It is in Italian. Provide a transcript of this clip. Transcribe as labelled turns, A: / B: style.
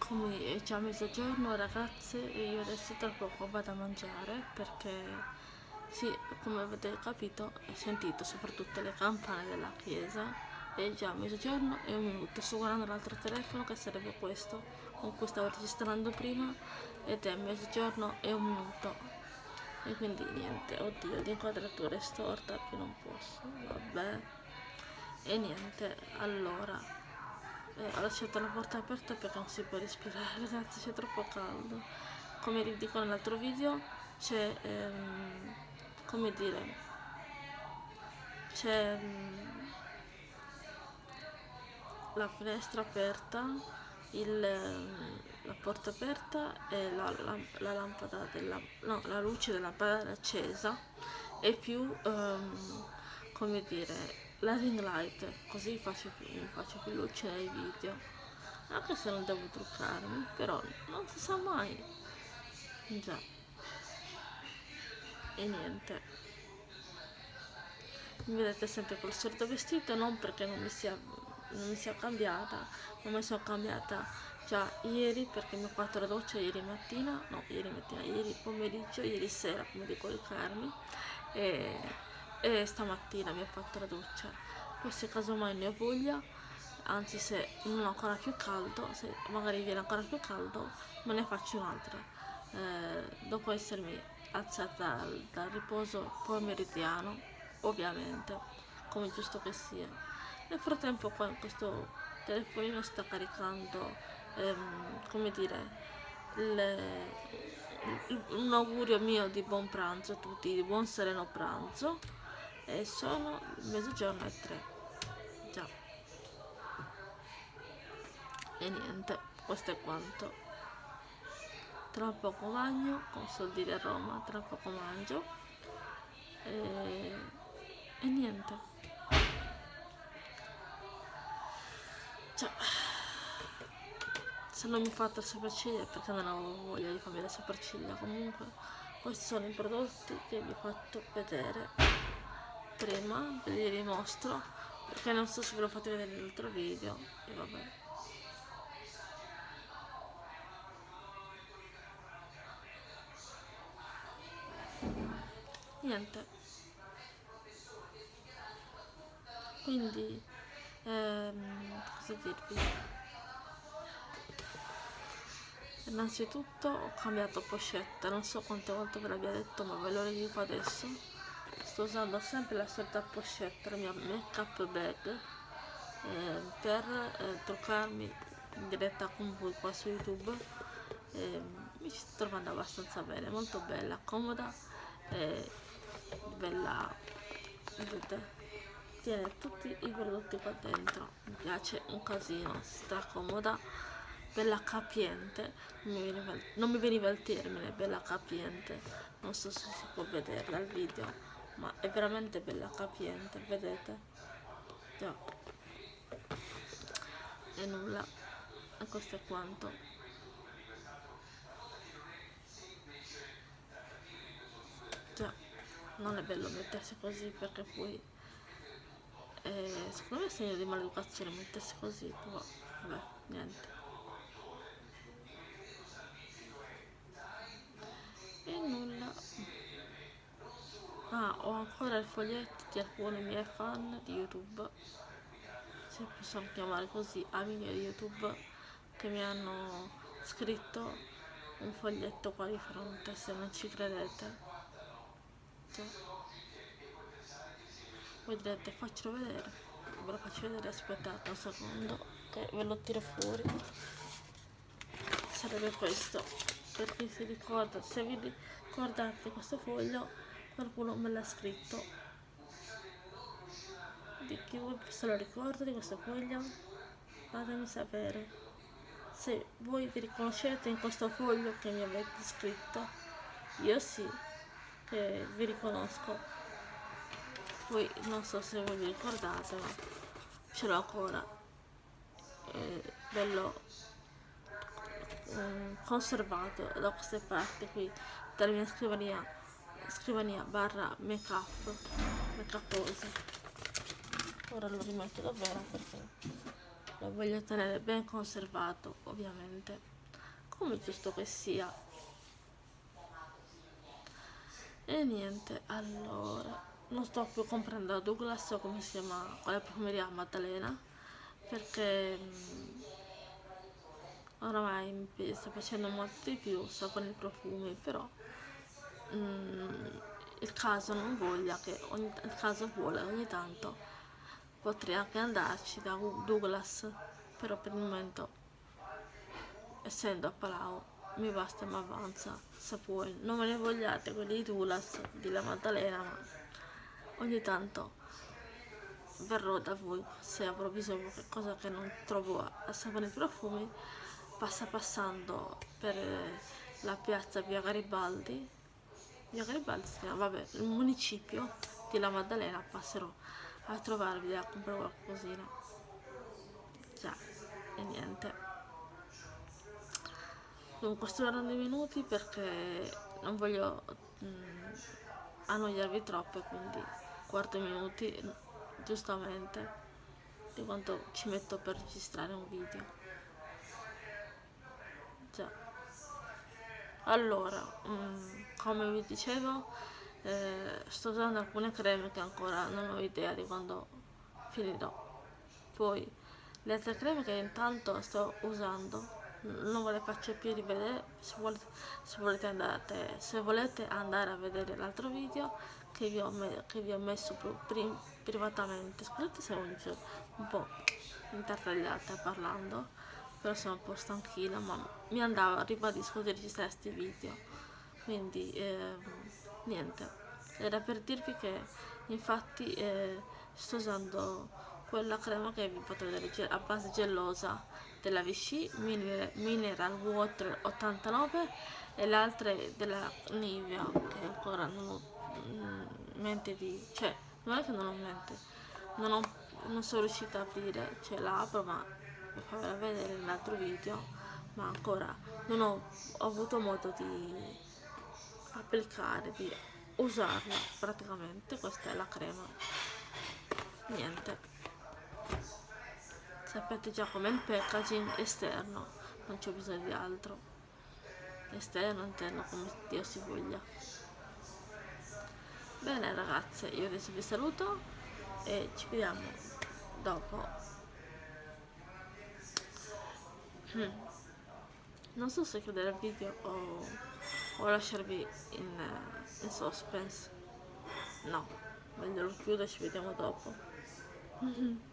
A: come già mezzogiorno ragazze e io adesso tra poco vado a mangiare perché sì, come avete capito e sentito soprattutto le campane della chiesa è già mezzogiorno e un minuto. Sto guardando l'altro telefono che sarebbe questo con cui stavo registrando prima ed è mezzogiorno e un minuto. E quindi niente oddio l'inquadratura è storta che non posso vabbè. E niente allora eh, ho lasciato la porta aperta perché non si può respirare ragazzi c'è troppo caldo. Come vi dico nell'altro video c'è ehm, come dire c'è ehm, la finestra aperta il, ehm, la porta aperta e la, la, la lampada della no, la luce della lampada accesa e più ehm, come dire la ring light così faccio più, faccio più luce nei video. Anche se non devo truccarmi però non si sa mai. Già. E niente. Mi vedete sempre col solito vestito non perché non mi sia, non mi sia cambiata ma mi sono cambiata già ieri perché mi ho fatto la doccia ieri mattina no ieri mattina ieri pomeriggio ieri sera come di coricarmi e e stamattina mi ho fatto la doccia. Poi se casomai ne ho voglia anzi se non ho ancora più caldo se magari viene ancora più caldo me ne faccio un'altra. Eh, dopo essermi alzata dal, dal riposo pomeridiano ovviamente come giusto che sia. Nel frattempo qua questo telefonino sta caricando ehm, come dire le, un augurio mio di buon pranzo a tutti di buon sereno pranzo e sono mezzogiorno e tre. Già e niente questo è quanto. Tra poco magno con soldi di Roma tra poco mangio. E, e niente. Cioè, se non mi fate le sopracciglia perché non ho voglia di farmi le sopracciglia comunque questi sono i prodotti che vi ho fatto vedere prima ve li rimostro perché non so se ve lo fate vedere nell'altro video e vabbè. Niente. Quindi ehm, cosa dirvi? Innanzitutto ho cambiato pochette non so quante volte ve l'abbia detto ma ve lo ridico adesso sto usando sempre la solita pochette, la mia make up bag eh, per eh, truccarmi in diretta con voi qua su youtube. Eh, mi sto trovando abbastanza bene molto bella comoda e bella vedete? Tiene tutti i prodotti qua dentro mi piace un casino stra comoda bella capiente non mi, veniva, non mi veniva il termine bella capiente non so se si può vedere dal video ma è veramente bella capiente vedete? Già. E nulla. E questo è quanto. Già. Non è bello mettersi così perché poi eh, secondo me è segno di maleducazione mettersi così però vabbè niente. E nulla Ah, ho ancora il foglietto di alcuni miei fan di YouTube, se possiamo chiamare così, amici di YouTube, che mi hanno scritto un foglietto qua di fronte, se non ci credete. Cioè, voi direte, faccelo vedere. Ve lo faccio vedere, aspettate un secondo, che ve lo tiro fuori. Sarebbe questo, per chi si ricorda, se vi ricordate questo foglio qualcuno me l'ha scritto. Di chi se lo ricorda di questo foglio fatemi sapere. Se voi vi riconoscete in questo foglio che mi avete scritto io sì che vi riconosco. Poi non so se voi vi ricordate ma ce l'ho ancora. Eh, bello eh, conservato da queste parti qui dalla mia scrivania scrivania barra make up make up pose. Ora lo rimetto davvero perché lo voglio tenere ben conservato ovviamente come giusto che sia. E niente allora non sto più comprando la Douglas o come si chiama quella profumeria Maddalena perché mm, oramai mi sta facendo molto di più con i profumi però mm, il caso non voglia che ogni, il caso vuole ogni tanto potrei anche andarci da Douglas però per il momento essendo a Palau mi basta e mi avanza se poi non me ne vogliate quelli di Douglas di la Maddalena ma ogni tanto verrò da voi se avrò bisogno di qualcosa che non trovo a sapere i profumi passa passando per la piazza via Garibaldi via Garibaldi si chiama, vabbè, il municipio di La Maddalena passerò a trovarvi a comprare qualcosina. Già e niente. Dunque sto dando i minuti perché non voglio mh, mm, annoiarvi troppo quindi 4 minuti giustamente di quanto ci metto per registrare un video. Già allora mm, come vi dicevo eh, sto usando alcune creme che ancora non ho idea di quando finirò. Poi le altre creme che intanto sto usando non ve le faccio più rivedere se volete, se volete, andate, se volete andare a vedere l'altro video che vi ho, che vi ho messo prim, privatamente. Scusate se ho un po' intertagliata parlando però sono un po' stanchina ma mi andava ribadisco di registrare questi video. Quindi eh, niente. Era per dirvi che infatti eh, sto usando quella crema che vi potete vedere a base gellosa della Vichy Mineral Water 89 e l'altra della Nivea che ancora non ho mm, mente di cioè non è che non ho mente. Non, ho, non sono riuscita a aprire cioè la apro ma vi farò vedere nell'altro video ma ancora non ho, ho avuto modo di applicare di usarla praticamente. Questa è la crema. Niente. Sapete già com'è il packaging esterno non c'è bisogno di altro. Esterno interno come Dio si voglia. Bene ragazze io adesso vi saluto e ci vediamo dopo hmm. non so se chiudere il video o, o lasciarvi in, in suspense no meglio lo chiudo e ci vediamo dopo